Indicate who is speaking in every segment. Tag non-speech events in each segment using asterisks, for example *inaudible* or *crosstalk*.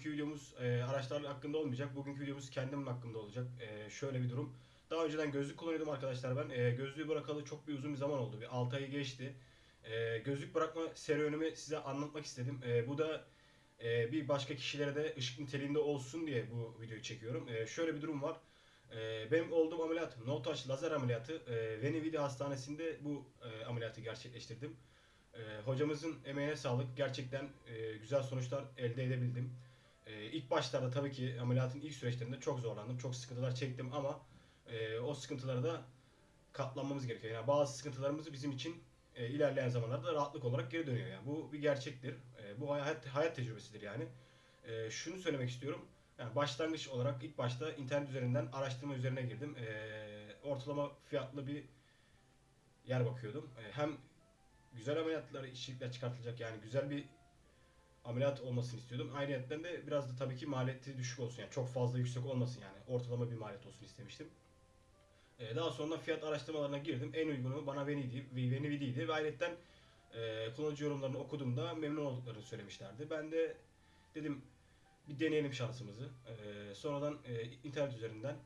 Speaker 1: bugünkü videomuz e, araçlar hakkında olmayacak. Bugünkü videomuz kendim hakkında olacak. E, şöyle bir durum. Daha önceden gözlük kullanıyordum arkadaşlar ben. E, gözlüğü bırakalı çok bir uzun bir zaman oldu. Bir 6 ayı geçti. E, gözlük bırakma serüvenimi size anlatmak istedim. E, bu da e, bir başka kişilere de ışık niteliğinde olsun diye bu videoyu çekiyorum. E, şöyle bir durum var. E, benim olduğum ameliyat no touch lazer ameliyatı. E, Venividi Hastanesi'nde bu e, ameliyatı gerçekleştirdim. E, hocamızın emeğine sağlık. Gerçekten e, güzel sonuçlar elde edebildim. E, ilk başlarda tabii ki ameliyatın ilk süreçlerinde çok zorlandım. Çok sıkıntılar çektim ama e, o sıkıntılara da katlanmamız gerekiyor. Yani bazı sıkıntılarımız bizim için e, ilerleyen zamanlarda rahatlık olarak geri dönüyor. Yani bu bir gerçektir. E, bu hayat hayat tecrübesidir yani. E, şunu söylemek istiyorum. Yani başlangıç olarak ilk başta internet üzerinden araştırma üzerine girdim. E, ortalama fiyatlı bir yer bakıyordum. E, hem güzel ameliyatlar, işçilikler çıkartılacak yani güzel bir ameliyat olmasını istiyordum. Ayrıca de biraz da tabii ki maliyeti düşük olsun yani çok fazla yüksek olmasın yani ortalama bir maliyet olsun istemiştim. Ee, daha sonra fiyat araştırmalarına girdim. En uygunu bana Venidi, Venividi'ydi ve ayrıca e, kullanıcı yorumlarını okuduğumda memnun olduklarını söylemişlerdi. Ben de dedim bir deneyelim şansımızı. Ee, sonradan e, internet üzerinden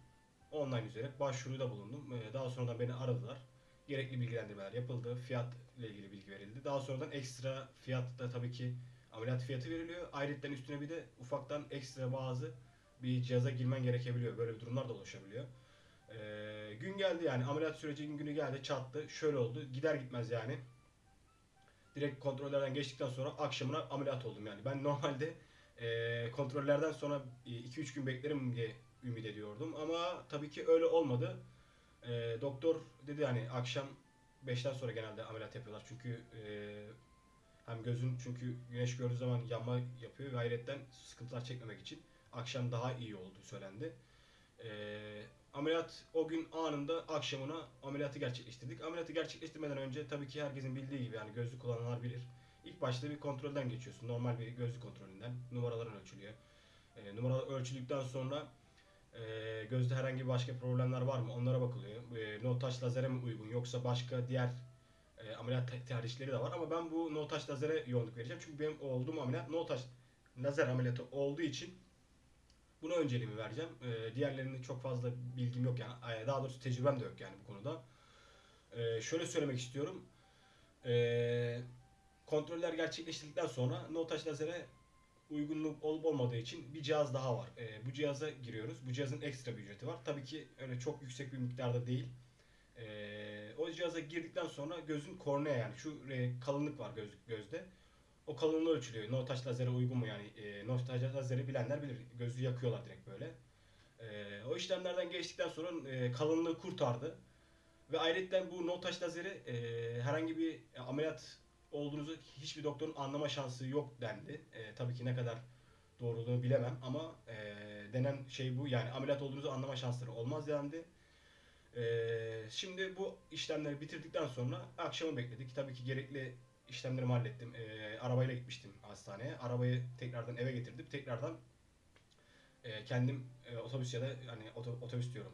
Speaker 1: online üzerine başvuruda bulundum. Ee, daha sonradan beni aradılar. Gerekli bilgilendirmeler yapıldı. Fiyat ile ilgili bilgi verildi. Daha sonradan ekstra fiyat da tabii ki ameliyat fiyatı veriliyor. Ayrıca üstüne bir de ufaktan ekstra bazı bir cihaza girmen gerekebiliyor. Böyle bir durumlar da oluşabiliyor. Ee, gün geldi yani ameliyat sürecinin günü geldi çattı. Şöyle oldu. Gider gitmez yani. Direkt kontrollerden geçtikten sonra akşamına ameliyat oldum yani. Ben normalde e, kontrollerden sonra 2-3 gün beklerim diye ümit ediyordum. Ama tabii ki öyle olmadı. E, doktor dedi hani akşam 5'ten sonra genelde ameliyat yapıyorlar. Çünkü e, hem gözün çünkü güneş gördüğü zaman yanma yapıyor ve hayretten sıkıntılar çekmemek için akşam daha iyi olduğu söylendi. E, ameliyat o gün anında akşamına ameliyatı gerçekleştirdik. Ameliyatı gerçekleştirmeden önce tabii ki herkesin bildiği gibi yani gözlük kullananlar bilir. İlk başta bir kontrolden geçiyorsun. Normal bir gözlük kontrolünden. Numaraların ölçülüyor. E, numaralar ölçüldükten sonra e, gözde herhangi başka problemler var mı? Onlara bakılıyor. E, no touch lazere mi uygun yoksa başka diğer e, ameliyat te- tercihleri de var ama ben bu no touch lazere yoğunluk vereceğim. Çünkü benim olduğum ameliyat no touch lazer ameliyatı olduğu için buna önceliğimi vereceğim. E, diğerlerinde çok fazla bilgim yok yani. Daha doğrusu tecrübem de yok yani bu konuda. E, şöyle söylemek istiyorum. E, kontroller gerçekleştirdikten sonra no touch lazere uygunluk olup olmadığı için bir cihaz daha var. E, bu cihaza giriyoruz. Bu cihazın ekstra bir ücreti var. Tabii ki öyle çok yüksek bir miktarda değil. E, o cihaza girdikten sonra gözün kornea yani şu e, kalınlık var göz, gözde. O kalınlığı ölçülüyor. No touch lazere uygun mu yani? E, no touch lazeri bilenler bilir. Gözü yakıyorlar direkt böyle. E, o işlemlerden geçtikten sonra e, kalınlığı kurtardı. Ve ayrıca bu no touch lazeri e, herhangi bir ameliyat olduğunuzu hiçbir doktorun anlama şansı yok dendi. E, tabii ki ne kadar doğruluğunu bilemem ama e, denen şey bu. Yani ameliyat olduğunuzu anlama şansları olmaz dendi. E, şimdi bu işlemleri bitirdikten sonra akşamı bekledik. Tabii ki gerekli işlemlerimi hallettim. E, arabayla gitmiştim hastaneye. Arabayı tekrardan eve getirdim. Tekrardan e, kendim e, otobüs ya da hani oto- otobüs diyorum.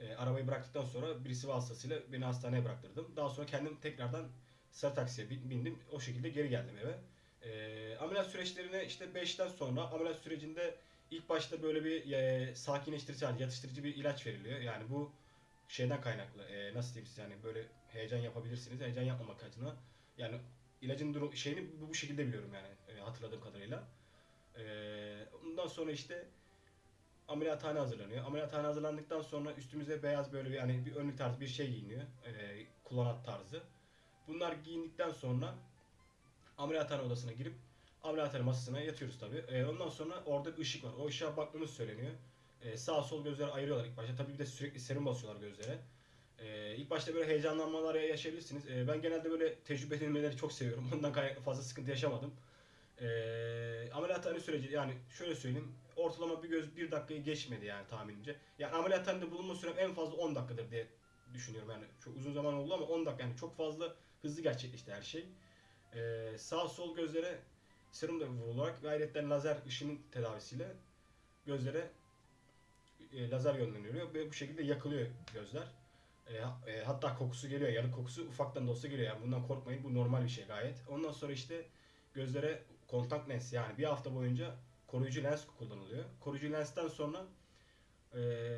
Speaker 1: E, arabayı bıraktıktan sonra birisi vasıtasıyla beni hastaneye bıraktırdım. Daha sonra kendim tekrardan sarı taksiye bin- bindim. O şekilde geri geldim eve. E, ameliyat süreçlerine işte 5'ten sonra ameliyat sürecinde ilk başta böyle bir e, sakinleştirici, yatıştırıcı bir ilaç veriliyor. Yani bu şeyden kaynaklı. E, nasıl diyeyim size yani böyle heyecan yapabilirsiniz. Heyecan yapmamak adına. Yani ilacın durum şeyini bu, bu şekilde biliyorum yani e, hatırladığım kadarıyla. E, ondan sonra işte ameliyathane hazırlanıyor. Ameliyathane hazırlandıktan sonra üstümüze beyaz böyle bir yani bir önlük tarzı bir şey giyiniyor. E, kullanat tarzı. Bunlar giyindikten sonra ameliyathane odasına girip ameliyathane masasına yatıyoruz tabi. ondan sonra orada bir ışık var. O ışığa baktığımız söyleniyor. E, sağ sol gözleri ayırıyorlar ilk başta. Tabii bir de sürekli serum basıyorlar gözlere. E, ilk başta böyle heyecanlanmalar yaşayabilirsiniz. E, ben genelde böyle tecrübe edilmeleri çok seviyorum. *laughs* Ondan kaynaklı fazla sıkıntı yaşamadım. E, ameliyathane süreci yani şöyle söyleyeyim. Ortalama bir göz bir dakikayı geçmedi yani tahminimce. Yani ameliyathanede bulunma sürem en fazla 10 dakikadır diye düşünüyorum yani. Çok uzun zaman oldu ama 10 dakika yani çok fazla hızlı gerçekleşti her şey. Ee, sağ sol gözlere serum da vurularak gayretten lazer ışının tedavisiyle gözlere e, lazer yönleniliyor ve bu şekilde yakılıyor gözler. E, e, hatta kokusu geliyor, yanık kokusu ufaktan da olsa geliyor. Yani bundan korkmayın, bu normal bir şey gayet. Ondan sonra işte gözlere kontak lens yani bir hafta boyunca koruyucu lens kullanılıyor. Koruyucu lensten sonra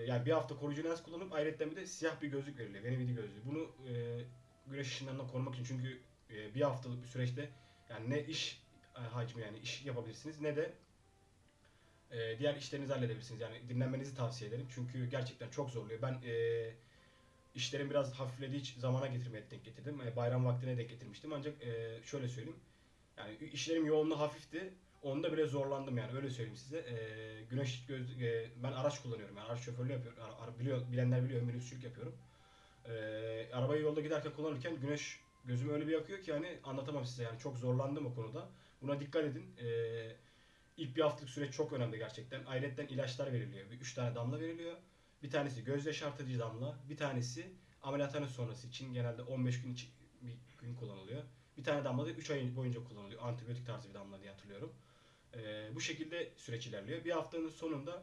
Speaker 1: yani bir hafta koruyucu lens kullanıp ayrıca bir de siyah bir gözlük veriliyor. Venevidi gözlüğü. Bunu e, güneş ışınlarından korumak için çünkü bir haftalık bir süreçte yani ne iş hacmi yani iş yapabilirsiniz ne de e, diğer işlerinizi halledebilirsiniz. Yani dinlenmenizi tavsiye ederim. Çünkü gerçekten çok zorluyor. Ben e, işlerim biraz hafiflediği zamana getirmeye denk getirdim. E, bayram vaktine denk getirmiştim. Ancak e, şöyle söyleyeyim. Yani işlerim yoğunluğu hafifti. Onda bile zorlandım yani öyle söyleyeyim size. E, güneş göz, e, ben araç kullanıyorum yani araç şoförlüğü yapıyorum. Ara, biliyor, bilenler biliyor minibüsçülük yapıyorum. E, arabayı yolda giderken kullanırken güneş gözümü öyle bir yakıyor ki yani anlatamam size yani çok zorlandım o konuda. Buna dikkat edin. E, ilk bir haftalık süreç çok önemli gerçekten. Ayrıca ilaçlar veriliyor. Bir üç tane damla veriliyor. Bir tanesi göz yaşartıcı damla, bir tanesi ameliyathane sonrası için genelde 15 gün için bir gün kullanılıyor. Bir tane damla da 3 ay boyunca kullanılıyor. Antibiyotik tarzı bir damla diye hatırlıyorum. Ee, bu şekilde süreç ilerliyor. Bir haftanın sonunda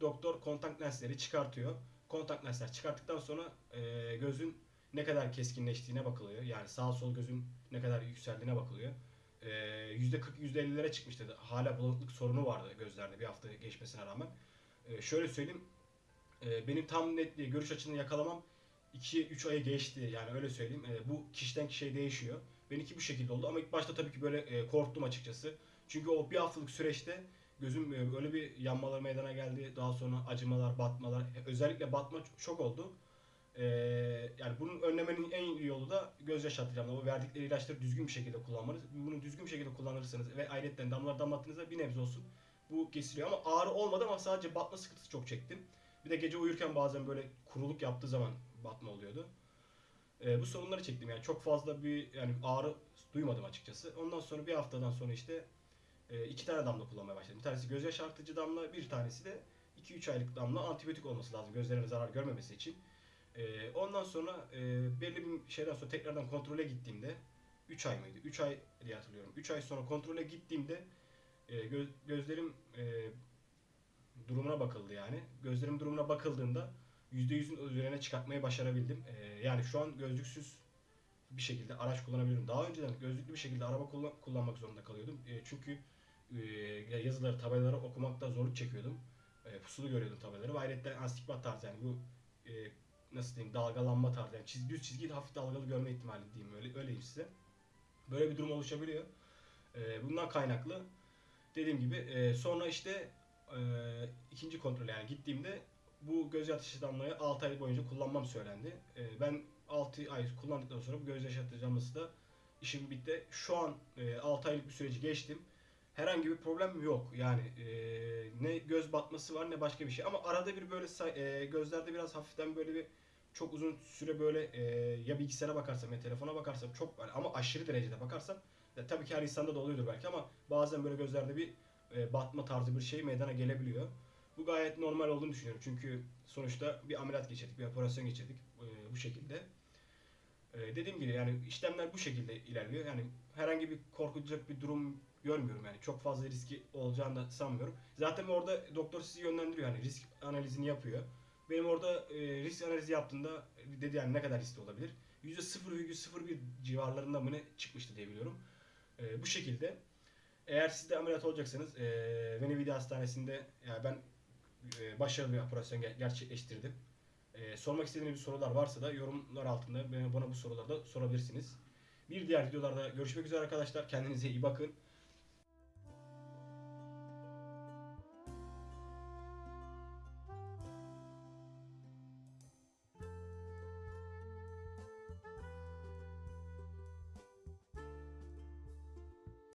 Speaker 1: doktor kontak lensleri çıkartıyor. Kontak lensler çıkarttıktan sonra e, gözün ne kadar keskinleştiğine bakılıyor. Yani sağ sol gözün ne kadar yükseldiğine bakılıyor. Ee, %40 %50'lere çıkmıştı. Hala bulanıklık sorunu vardı gözlerde bir hafta geçmesine rağmen. Ee, şöyle söyleyeyim. e, benim tam net görüş açını yakalamam 2-3 ayı geçti. Yani öyle söyleyeyim. E, bu kişiden kişiye değişiyor. Benimki bu şekilde oldu ama ilk başta tabii ki böyle e, korktum açıkçası. Çünkü o bir haftalık süreçte gözüm e, öyle bir yanmalar meydana geldi. Daha sonra acımalar, batmalar. E, Özellikle batma çok oldu. E, yani bunun önlemenin en iyi yolu da göz yaşartıcı O verdikleri ilaçları düzgün bir şekilde kullanmanız. Bunu düzgün bir şekilde kullanırsanız ve ayrıca damlalar damlattığınızda bir nebze olsun bu kesiliyor. Ama ağrı olmadı ama sadece batma sıkıntısı çok çektim. Bir de gece uyurken bazen böyle kuruluk yaptığı zaman batma oluyordu. E, bu sorunları çektim yani çok fazla bir yani ağrı duymadım açıkçası. Ondan sonra bir haftadan sonra işte e, iki tane damla kullanmaya başladım. Bir tanesi göz yaşartıcı damla, bir tanesi de 2-3 aylık damla antibiyotik olması lazım gözlerine zarar görmemesi için. E, ondan sonra e, belli bir şeyden sonra tekrardan kontrole gittiğimde 3 ay mıydı? 3 ay diye hatırlıyorum. 3 ay sonra kontrole gittiğimde e, gö- gözlerim e, durumuna bakıldı yani. Gözlerim durumuna bakıldığında %100'ün üzerine çıkartmayı başarabildim. Ee, yani şu an gözlüksüz bir şekilde araç kullanabiliyorum. Daha önceden gözlüklü bir şekilde araba kullan- kullanmak zorunda kalıyordum. Ee, çünkü e, yazıları, tabelaları okumakta zorluk çekiyordum. E, pusulu görüyordum tabelaları. Ve ayrıca astigmat tarzı yani bu e, nasıl diyeyim dalgalanma tarzı yani çizgi, düz çizgiyi hafif dalgalı görme ihtimali diyeyim öyle öyleyim size. Böyle bir durum oluşabiliyor. E, bundan kaynaklı dediğim gibi e, sonra işte e, ikinci kontrol yani gittiğimde bu göz yaşartıcı damlayı 6 ay boyunca kullanmam söylendi. E, ben 6 ay kullandıktan sonra bu göz yaşartıcı damlası da işim bitti. Şu an e, 6 aylık bir süreci geçtim. Herhangi bir problem yok. Yani e, ne göz batması var ne başka bir şey. Ama arada bir böyle e, gözlerde biraz hafiften böyle bir çok uzun süre böyle e, ya bilgisayara bakarsam ya telefona bakarsam çok yani ama aşırı derecede bakarsam ya tabii ki her insanda da oluyordur belki ama bazen böyle gözlerde bir e, batma tarzı bir şey meydana gelebiliyor. Bu gayet normal olduğunu düşünüyorum. Çünkü sonuçta bir ameliyat geçirdik, bir operasyon geçirdik e, bu şekilde. E, dediğim gibi yani işlemler bu şekilde ilerliyor. Yani herhangi bir korkulacak bir durum görmüyorum yani. Çok fazla riski olacağını da sanmıyorum. Zaten orada doktor sizi yönlendiriyor yani risk analizini yapıyor. Benim orada e, risk analizi yaptığımda dedi yani ne kadar riskli olabilir? %0,01 civarlarında mı ne çıkmıştı diye biliyorum. E, bu şekilde. Eğer siz de ameliyat olacaksanız e, Venevidi Hastanesi'nde yani ben e, başarılı bir operasyon ger- gerçekleştirdim. E, sormak istediğiniz sorular varsa da yorumlar altında bana, bu soruları da sorabilirsiniz. Bir diğer videolarda görüşmek üzere arkadaşlar. Kendinize iyi bakın.